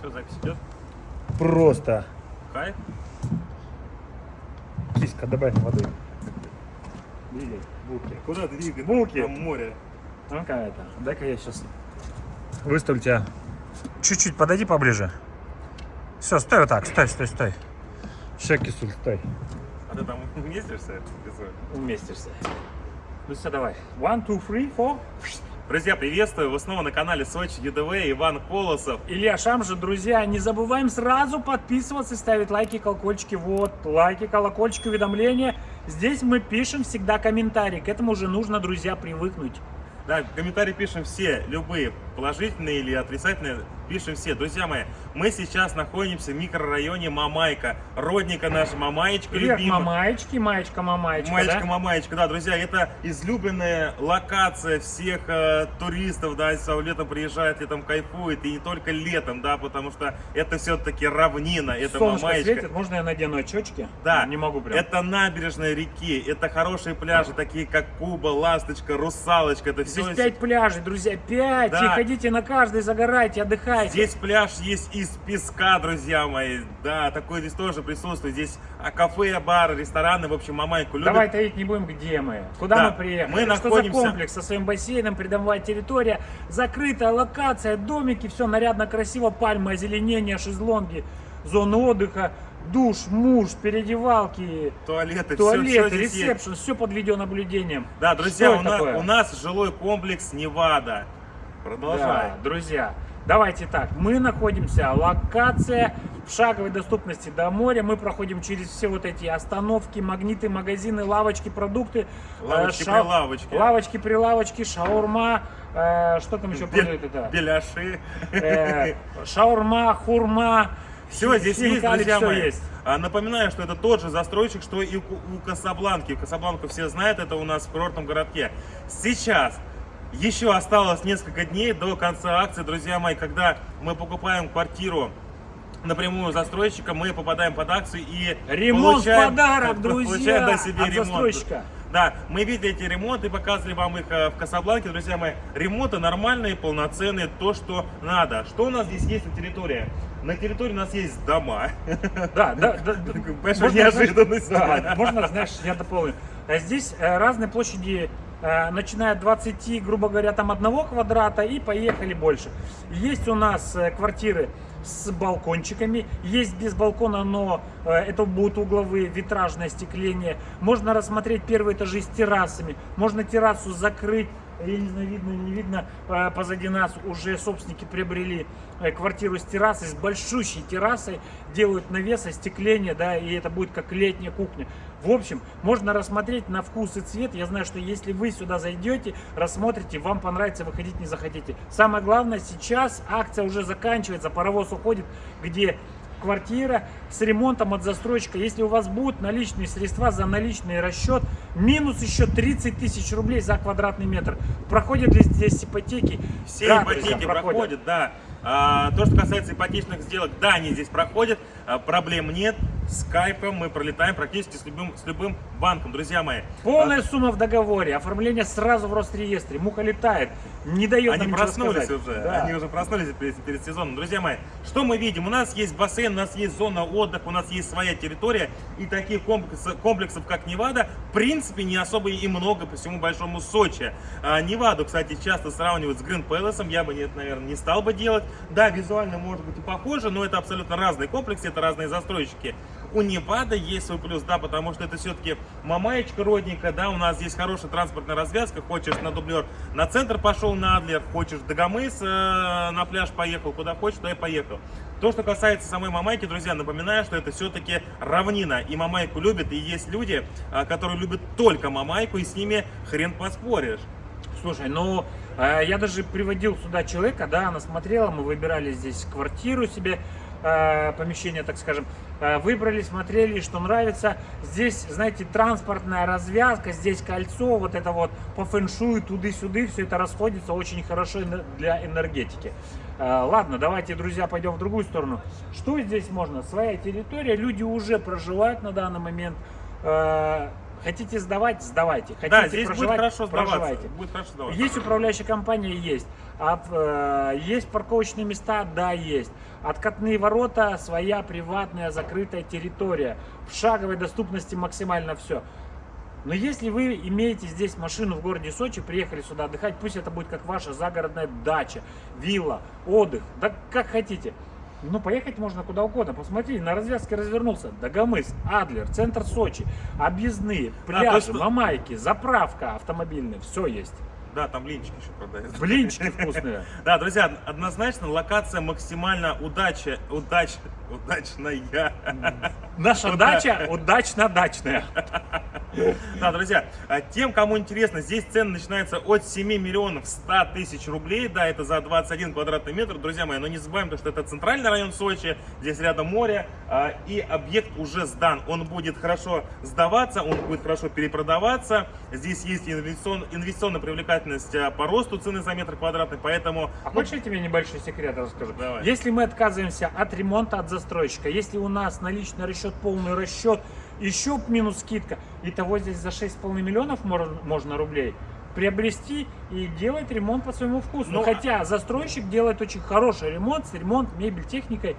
Все, запись идет. Просто. Кайф. Киска, добавь воды. Двигай, булки. Куда двигать? Булки. Там море. Ну-ка это, дай-ка я сейчас выставлю тебя. Чуть-чуть подойди поближе. Все, стой вот так, стой, стой, стой. Сейчас, кисуль, стой. А ты там вместишься? Кисуль? Уместишься. Ну все, давай. One, two, three, four. Друзья, приветствую! Вы снова на канале Сочи ЮДВ, Иван Колосов. Илья Шамжа, друзья, не забываем сразу подписываться и ставить лайки, колокольчики. Вот, лайки, колокольчики, уведомления. Здесь мы пишем всегда комментарии. К этому уже нужно, друзья, привыкнуть. Да, комментарии пишем все, любые, положительные или отрицательные, пишем все. Друзья мои, мы сейчас находимся в микрорайоне Мамайка, родника наша Мамаечка Привет, любимая. мамаечки, маечка, мамаечка, Маечка, да? мамаечка, да, друзья, это излюбленная локация всех э, туристов, да, если летом приезжают, летом кайфует, и не только летом, да, потому что это все-таки равнина, это Солнышко Мамаечка. светит, можно я надену очечки? Да, Не могу прям. Это набережная реки, это хорошие пляжи, такие как Куба, Ласточка, Русалочка, это все. Здесь пять пляжей, друзья, пять. Да. И ходите на каждый, загорайте, отдыхайте. Здесь пляж есть из песка, друзья мои. Да, такое здесь тоже присутствует. Здесь а, кафе, бары, рестораны, в общем, Мамайку любят. Давай таить не будем, где мы. Куда Да, мы приехали? мы Что находимся- за комплекс со своим бассейном, придомовая территория, закрытая локация, домики, все нарядно, красиво, пальмы, озеленение, шезлонги, зоны отдыха, душ, муж, переодевалки, Туалеты, туалеты, все, ресепшн, все под видеонаблюдением. Да, друзья, Что у нас, у нас жилой комплекс Невада. Продолжай. Да, друзья, давайте так, мы находимся, локация в шаговой доступности до моря, мы проходим через все вот эти остановки, магниты, магазины, лавочки, продукты. э, Лавочки-прилавочки. Лавочки-прилавочки, шаурма, э, что там еще Бе- продают это? Беляши. Э, шаурма, хурма. Все здесь есть, друзья мои. есть. А, Напоминаю, что это тот же застройщик, что и у Касабланки. Касабланку все знают, это у нас в курортном городке. Сейчас еще осталось несколько дней до конца акции, друзья мои, когда мы покупаем квартиру напрямую застройщика, мы попадаем под акцию и Ремонт получаем, подарок, получаем друзья, на себе от ремонт. застройщика. Да, мы видели эти ремонты, показывали вам их э, в Касабланке, друзья мои. Ремонты нормальные, полноценные, то, что надо. Что у нас здесь есть на территории? На территории у нас есть дома. Да, да, да. Большая неожиданность. можно, знаешь, я дополню. А Здесь э, разные площади, начиная от 20, грубо говоря, там одного квадрата и поехали больше. Есть у нас э, квартиры с балкончиками, есть без балкона, но э, это будут угловые, витражное остекление. Можно рассмотреть первые этажи с террасами, можно террасу закрыть, я не знаю, видно не видно, э, позади нас уже собственники приобрели э, квартиру с террасой, с большущей террасой, делают навес, остекление, да, и это будет как летняя кухня. В общем, можно рассмотреть на вкус и цвет. Я знаю, что если вы сюда зайдете, рассмотрите, вам понравится, выходить не захотите. Самое главное, сейчас акция уже заканчивается, паровоз уходит, где квартира с ремонтом от застройщика. Если у вас будут наличные средства за наличный расчет, минус еще 30 тысяч рублей за квадратный метр. Проходят ли здесь ипотеки? Все Да, ипотеки проходят, да. А, то, что касается ипотечных сделок, да, они здесь проходят, а, проблем нет. Скайпом мы пролетаем практически с любым, с любым банком, друзья мои. Полная сумма в договоре, оформление сразу в Росреестре. Муха летает, не дает Они проснулись сказать. уже, Да. они уже проснулись перед, перед сезоном. Друзья мои, что мы видим? У нас есть бассейн, у нас есть зона отдыха, у нас есть своя территория. И таких комплексов, комплексов как Невада, в принципе, не особо и много по всему большому Сочи. А, Неваду, кстати, часто сравнивают с Грин Пэласом, я бы, нет, наверное, не стал бы делать. Да, визуально может быть и похоже, но это абсолютно разные комплексы, это разные застройщики. У Невада есть свой плюс, да, потому что это все-таки Мамаечка родненькая, да, у нас здесь хорошая транспортная развязка, хочешь на дублер на центр пошел, на Адлер, хочешь Дагомыс э, на пляж поехал, куда хочешь, туда и поехал. То, что касается самой Мамайки, друзья, напоминаю, что это все-таки равнина, и Мамайку любят, и есть люди, а, которые любят только Мамайку, и с ними хрен поспоришь. Слушай, ну э, я даже приводил сюда человека, да, она смотрела, мы выбирали здесь квартиру себе, э, помещение, так скажем, Э, выбрали, смотрели, что нравится. Здесь, знаете, транспортная развязка, здесь кольцо, вот это вот по фэншую, туды-сюды, все это расходится очень хорошо для энергетики. Э, Ладно, давайте, друзья, пойдем в другую сторону. Что здесь можно? Своя территория, люди уже проживают на данный момент. Хотите сдавать, сдавайте. Хотите Да, здесь будет хорошо сдаваться. проживайте. Будет хорошо сдаваться. Есть управляющая компания? Есть. От, э, есть парковочные места? Да, есть. Откатные ворота, своя приватная закрытая территория. В шаговой доступности максимально все. Но если вы имеете здесь машину в городе Сочи, приехали сюда отдыхать, пусть это будет как ваша загородная дача, вилла, отдых, да как хотите. Ну, поехать можно куда угодно. Посмотри, на развязке развернулся. Дагомыс, Адлер, центр Сочи, объездные, А, то есть заправка автомобильная. Все есть. Да, там блинчики еще продают. Блинчики вкусные. Да, друзья, однозначно локация максимально удача, удач, удачная. Наша дача удачно-дачная. Да, друзья, а тем, кому интересно, здесь цены начинаются от 7 миллионов 100 тысяч рублей, да, это за 21 квадратный метр, друзья мои, но не забываем, то, что это центральный район Сочи, здесь рядом море, а, и объект уже сдан, он будет хорошо сдаваться, он будет хорошо перепродаваться, здесь есть инвестицион- инвестиционная привлекательность а, по росту цены за метр квадратный, поэтому... А ну, хочешь я тебе небольшой секрет расскажу? Давай. Если мы отказываемся от ремонта от застройщика, если у нас наличный расчет, полный расчет, еще минус скидка, итого здесь за 6,5 миллионов можно, рублей приобрести и делать ремонт по своему вкусу. Ну, Хотя застройщик делает очень хороший ремонт, с ремонт, мебель, техникой.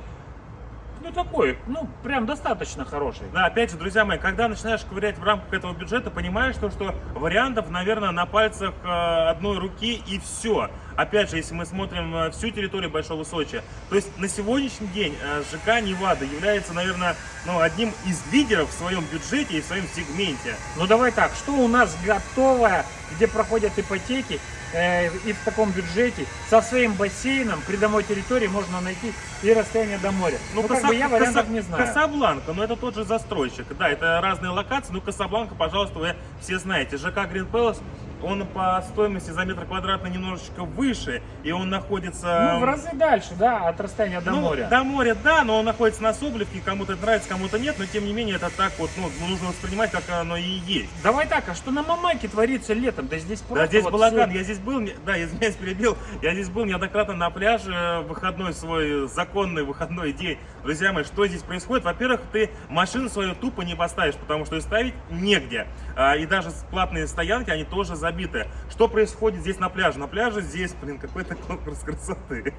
Ну такой, ну прям достаточно хороший. Да, опять же, друзья мои, когда начинаешь ковырять в рамках этого бюджета, понимаешь, то, что вариантов, наверное, на пальцах э, одной руки и все. Опять же, если мы смотрим всю территорию Большого Сочи, то есть на сегодняшний день э, ЖК Невада является, наверное, ну, одним из лидеров в своем бюджете и в своем сегменте. Ну давай так, что у нас готовое, где проходят ипотеки, э, и в таком бюджете, со своим бассейном, придомовой территории можно найти и расстояние до моря. Ну, как Каса- бы я вариантов Каса- не знаю. Касабланка, но это тот же застройщик. Да, это разные локации, но Касабланка, пожалуйста, вы все знаете. ЖК Green Palace, он по стоимости за метр квадратный немножечко выше, и он находится... Ну, в разы дальше, да, от расстояния до Ну, моря. До моря, да, но он находится на Соблевке, кому-то это нравится, кому-то нет, но тем не менее это так вот, ну, нужно воспринимать, как оно и есть. Давай так, а что на Мамайке творится летом? Да здесь просто Да, здесь вот балаган, все- я здесь был, да, извиняюсь, перебил, я здесь был неоднократно на пляже, в выходной свой, законный выходной день. Друзья мои, что здесь происходит? Во-первых, ты машину свою тупо не поставишь, потому что ее ставить негде. А, и даже платные стоянки, они тоже забиты. Что происходит здесь на пляже? На пляже здесь, блин, какой-то конкурс красоты.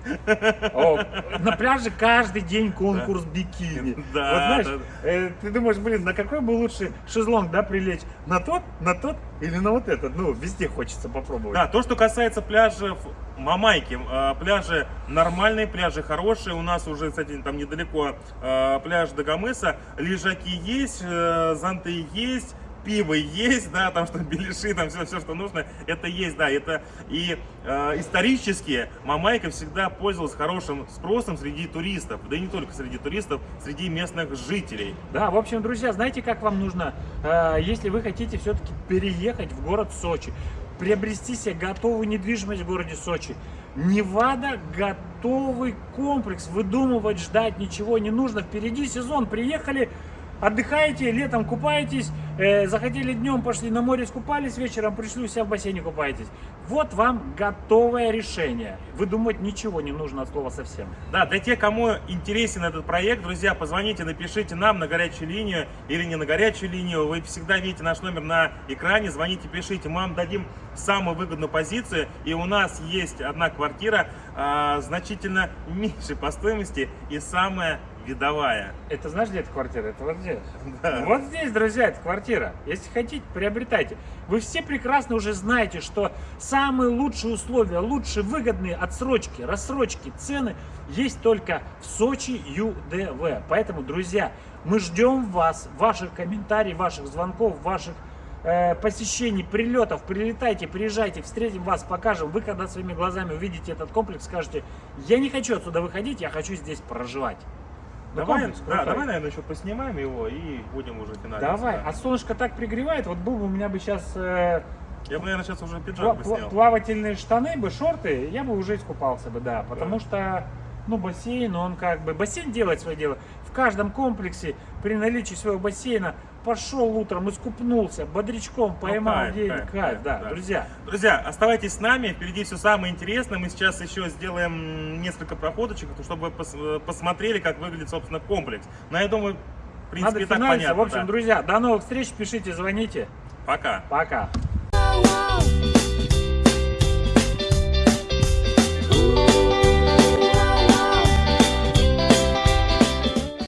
О, на пляже каждый день конкурс бикини. Да, Вот знаешь, да. э, ты думаешь, блин, на какой бы лучше шезлонг, да, прилечь? На тот, на тот или на вот этот? Ну, везде хочется попробовать. Да, то, что касается пляжев Мамайки, э, пляжи нормальные, пляжи хорошие. У нас уже, кстати, там недалеко э, пляж Дагомыса. Лежаки есть, э, зонты есть, пиво есть, да, там что беляши, там все, все, что нужно, это есть, да, это и э, исторически Мамайка всегда пользовалась хорошим спросом среди туристов, да и не только среди туристов, среди местных жителей. Да, в общем, друзья, знаете, как вам нужно, э, если вы хотите все-таки переехать в город Сочи, приобрести себе готовую недвижимость в городе Сочи. Невада готовый комплекс, выдумывать, ждать ничего не нужно. Впереди сезон, приехали, отдыхаете, летом купаетесь, э, захотели днем, пошли на море, скупались, вечером пришли, у себя в бассейне купаетесь. Вот вам готовое решение. Выдумывать ничего не нужно от слова совсем. Да, для тех, кому интересен этот проект, друзья, позвоните, напишите нам на горячую линию или не на горячую линию. Вы всегда видите наш номер на экране, звоните, пишите, мы вам дадим самую выгодную позицию. И у нас есть одна квартира а, значительно меньше по стоимости и самая видовая. Это знаешь, где эта квартира? Это вот здесь. Да. Вот здесь, друзья, эта квартира. Если хотите, приобретайте. Вы все прекрасно уже знаете, что самые лучшие условия, лучшие выгодные отсрочки, рассрочки, цены есть только в Сочи ЮДВ. Поэтому, друзья, мы ждем вас, ваших комментариев, ваших звонков, ваших э, посещений, прилетов. Прилетайте, приезжайте, встретим вас, покажем. Вы когда своими глазами увидите этот комплекс, скажете, я не хочу отсюда выходить, я хочу здесь проживать. Давай, да, давай, наверное, еще поснимаем его и будем уже финалить. Давай, а солнышко так пригревает, вот был бы у меня бы сейчас Я бы, наверное, сейчас уже пиджак бы снял. плавательные штаны бы, шорты, я бы уже искупался бы, да, потому что, ну, бассейн, он как бы, бассейн делает свое дело. В каждом комплексе при наличии своего бассейна пошел утром, искупнулся, бодрячком поймал Ну, кайф, день, кайф, кайф, кайф, да, да. друзья. Друзья, оставайтесь с нами, впереди все самое интересное. Мы сейчас еще сделаем несколько проходочек, чтобы пос- посмотрели, как выглядит, собственно, комплекс. Но я думаю, принципе, Надо так понятно. В общем, да. друзья, до новых встреч, пишите, звоните. Пока. Пока.